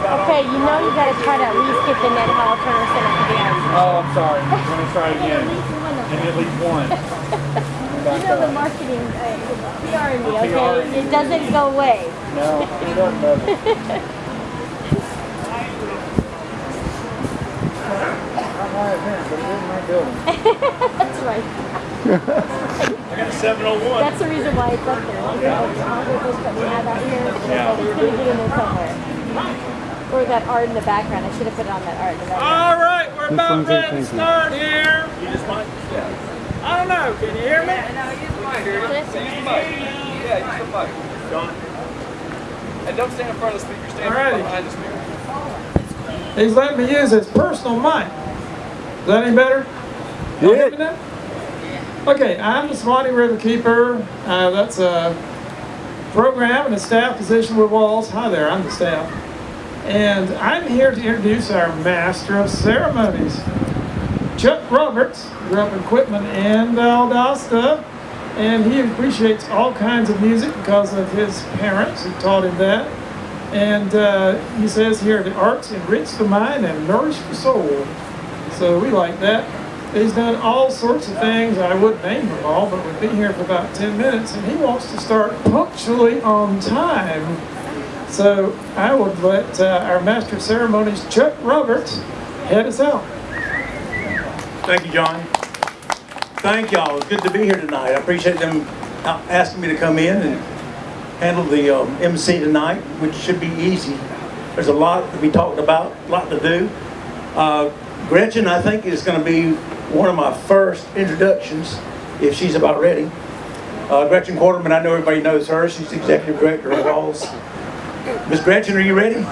try to at least get the Ned Hall Turner Center to be out. Oh, I'm sorry. Let me try At again. least one of Maybe them. at least one. You know the marketing, uh, PR in me, okay? It doesn't go away. No, it doesn't, does it? I might have but it isn't my building. That's right. I got a 701. That's the reason why it's up there. Like, all the books that we have out here, Yeah. it's gonna in there somewhere. Or that art in the background. I should have put it on that art in the background. All right, we're This about ready to start here. You just might. I don't know. Can you hear me? Yeah, use the mic. John. And don't stand in front of the speaker, stand Alrighty. behind the speaker. He's letting me use his personal mic. Is that any better? Y'all me now? Okay, I'm the Suwannee Riverkeeper. Uh, that's a program and a staff position with WWALS. Hi there, I'm the staff. And I'm here to introduce our Master of Ceremonies. Chuck Roberts grew up in Quitman and Valdosta, and he appreciates all kinds of music because of his parents who taught him that. And uh, he says here, the arts enrich the mind and nourish the soul. So we like that. He's done all sorts of things. I wouldn't name them all, but we've been here for about 10 minutes, and he wants to start punctually on time. So I would let uh, our Master of Ceremonies, Chuck Roberts, head us out. Thank you, John. Thank y'all. It's good to be here tonight. I appreciate them asking me to come in and handle the um, MC tonight, which should be easy. There's a lot to be talked about, a lot to do. Uh, Gretchen, I think, is going to be one of my first introductions, if she's about ready. Uh, Gretchen Quarterman, I know everybody knows her. She's the executive director of WWALS. Miss Gretchen, are you ready?